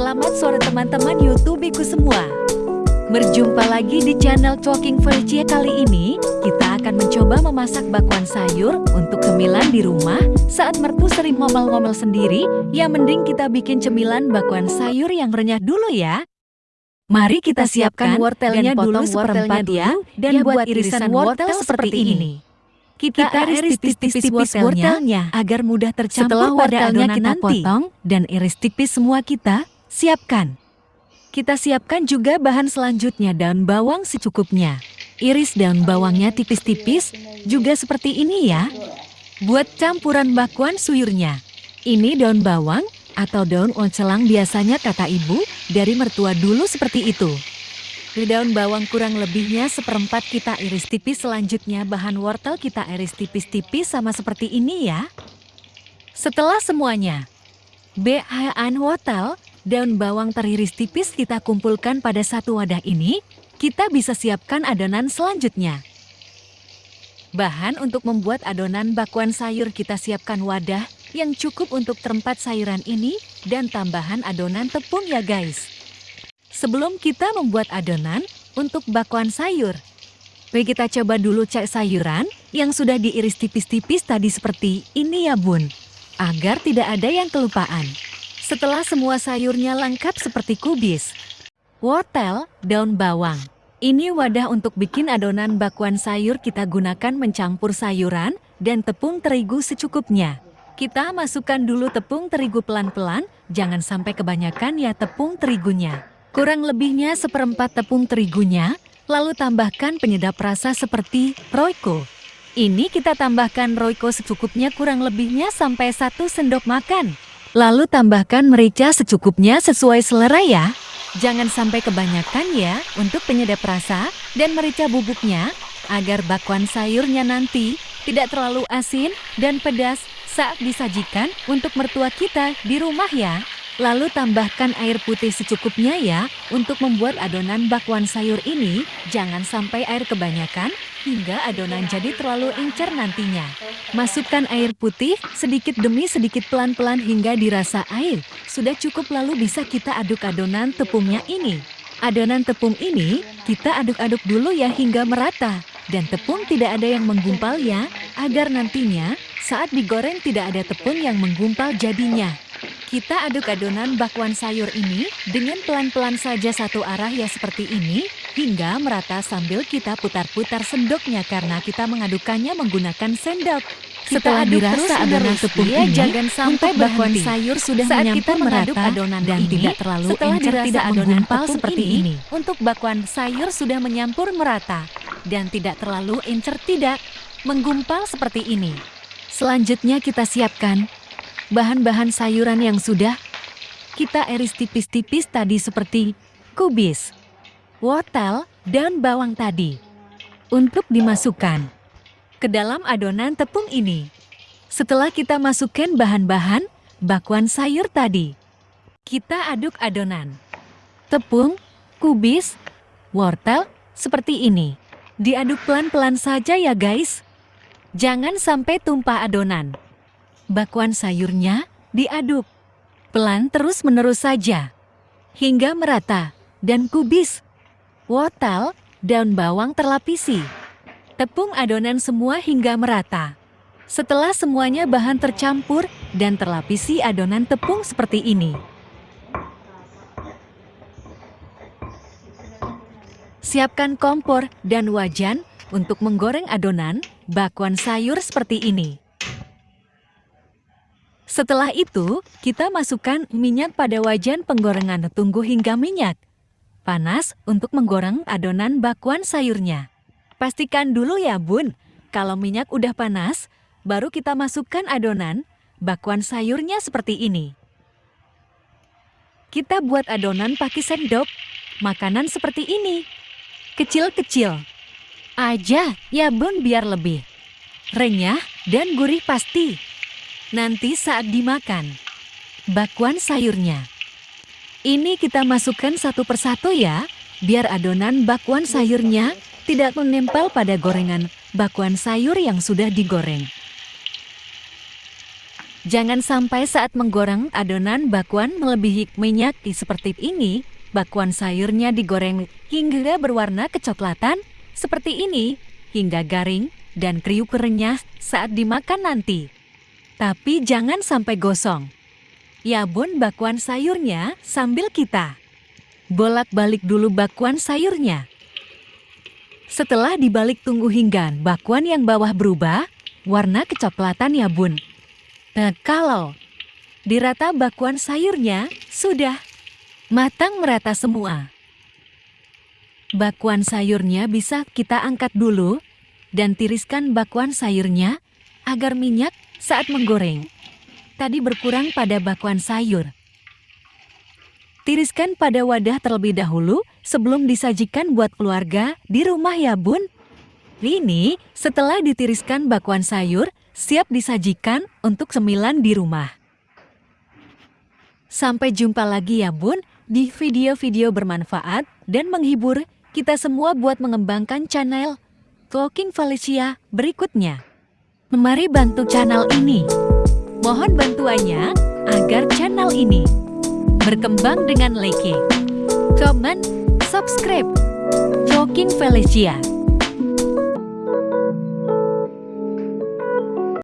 Selamat sore teman-teman YouTubeku semua. Berjumpa lagi di channel Talking Felicia kali ini, kita akan mencoba memasak bakwan sayur untuk cemilan di rumah. Saat mertu sering ngomel-ngomel sendiri, ya mending kita bikin cemilan bakwan sayur yang renyah dulu ya. Mari kita siapkan wortelnya dulu seperempat ya, dan buat irisan wortel seperti ini. Kita, kita iris tipis-tipis wortelnya agar mudah tercampur Setelah pada adonan kita nanti. potong dan iris tipis semua kita, siapkan. Kita siapkan juga bahan selanjutnya daun bawang secukupnya. Iris daun bawangnya tipis-tipis, juga seperti ini ya. Buat campuran bakwan suyurnya. Ini daun bawang atau daun oncelang biasanya kata ibu, dari mertua dulu seperti itu. Di daun bawang kurang lebihnya seperempat kita iris tipis selanjutnya bahan wortel kita iris tipis-tipis sama seperti ini ya. Setelah semuanya, BHN wortel, daun bawang teriris tipis kita kumpulkan pada satu wadah ini, kita bisa siapkan adonan selanjutnya. Bahan untuk membuat adonan bakwan sayur kita siapkan wadah yang cukup untuk terempat sayuran ini dan tambahan adonan tepung ya guys. Sebelum kita membuat adonan untuk bakwan sayur, Mari kita coba dulu cek sayuran yang sudah diiris tipis-tipis tadi seperti ini ya bun, agar tidak ada yang kelupaan. Setelah semua sayurnya lengkap seperti kubis, wortel, daun bawang. Ini wadah untuk bikin adonan bakwan sayur kita gunakan mencampur sayuran dan tepung terigu secukupnya. Kita masukkan dulu tepung terigu pelan-pelan, jangan sampai kebanyakan ya tepung terigunya. Kurang lebihnya seperempat tepung terigunya, lalu tambahkan penyedap rasa seperti Royco. Ini kita tambahkan Royco secukupnya kurang lebihnya sampai satu sendok makan. Lalu tambahkan merica secukupnya sesuai selera ya. Jangan sampai kebanyakan ya untuk penyedap rasa dan merica bubuknya agar bakwan sayurnya nanti tidak terlalu asin dan pedas saat disajikan untuk mertua kita di rumah ya. Lalu tambahkan air putih secukupnya ya, untuk membuat adonan bakwan sayur ini, jangan sampai air kebanyakan, hingga adonan jadi terlalu encer nantinya. Masukkan air putih, sedikit demi sedikit pelan-pelan hingga dirasa air. Sudah cukup lalu bisa kita aduk adonan tepungnya ini. Adonan tepung ini, kita aduk-aduk dulu ya hingga merata. Dan tepung tidak ada yang menggumpal ya, agar nantinya saat digoreng tidak ada tepung yang menggumpal jadinya. Kita aduk adonan bakwan sayur ini dengan pelan-pelan saja satu arah ya seperti ini, hingga merata sambil kita putar-putar sendoknya karena kita mengadukannya menggunakan sendok. Setelah dirasa adonan tepung ya, ini, jangan sampai bakwan sayur sudah Saat menyampur kita merata adonan dan ini, tidak terlalu setelah encer tidak adonan pal seperti ini, ini. Untuk bakwan sayur sudah menyampur merata dan tidak terlalu encer tidak menggumpal seperti ini. Selanjutnya kita siapkan bahan-bahan sayuran yang sudah kita iris tipis-tipis tadi seperti kubis, wortel, dan bawang tadi. Untuk dimasukkan ke dalam adonan tepung ini. Setelah kita masukkan bahan-bahan bakwan sayur tadi, kita aduk adonan. Tepung, kubis, wortel, seperti ini. Diaduk pelan-pelan saja ya guys. Jangan sampai tumpah adonan bakwan sayurnya diaduk. Pelan terus-menerus saja. Hingga merata dan kubis. Wortel, daun bawang terlapisi. Tepung adonan semua hingga merata. Setelah semuanya bahan tercampur dan terlapisi adonan tepung seperti ini. Siapkan kompor dan wajan untuk menggoreng adonan bakwan sayur seperti ini. Setelah itu, kita masukkan minyak pada wajan penggorengan tunggu hingga minyak. Panas untuk menggoreng adonan bakwan sayurnya. Pastikan dulu ya bun, kalau minyak udah panas, baru kita masukkan adonan bakwan sayurnya seperti ini. Kita buat adonan pakai sendok, makanan seperti ini. Kecil-kecil. Aja, ya bun biar lebih. Renyah dan gurih pasti. Nanti saat dimakan, bakwan sayurnya. Ini kita masukkan satu persatu ya, biar adonan bakwan sayurnya tidak menempel pada gorengan bakwan sayur yang sudah digoreng. Jangan sampai saat menggoreng adonan bakwan melebihi minyak di seperti ini, bakwan sayurnya digoreng hingga berwarna kecoklatan seperti ini, hingga garing dan kriuk renyah saat dimakan nanti. Tapi jangan sampai gosong. Yabun bakwan sayurnya sambil kita bolak-balik dulu bakwan sayurnya. Setelah dibalik tunggu hingga bakwan yang bawah berubah, warna kecoklatan ya bun. Nah, kalau dirata bakwan sayurnya, sudah matang merata semua. Bakwan sayurnya bisa kita angkat dulu dan tiriskan bakwan sayurnya agar minyak saat menggoreng. Tadi berkurang pada bakwan sayur. Tiriskan pada wadah terlebih dahulu sebelum disajikan buat keluarga di rumah ya bun. Ini setelah ditiriskan bakwan sayur, siap disajikan untuk semilan di rumah. Sampai jumpa lagi ya bun di video-video bermanfaat dan menghibur kita semua buat mengembangkan channel Talking Felicia berikutnya. Mari bantu channel ini. Mohon bantuannya agar channel ini berkembang dengan like, comment, subscribe. Talking Felicia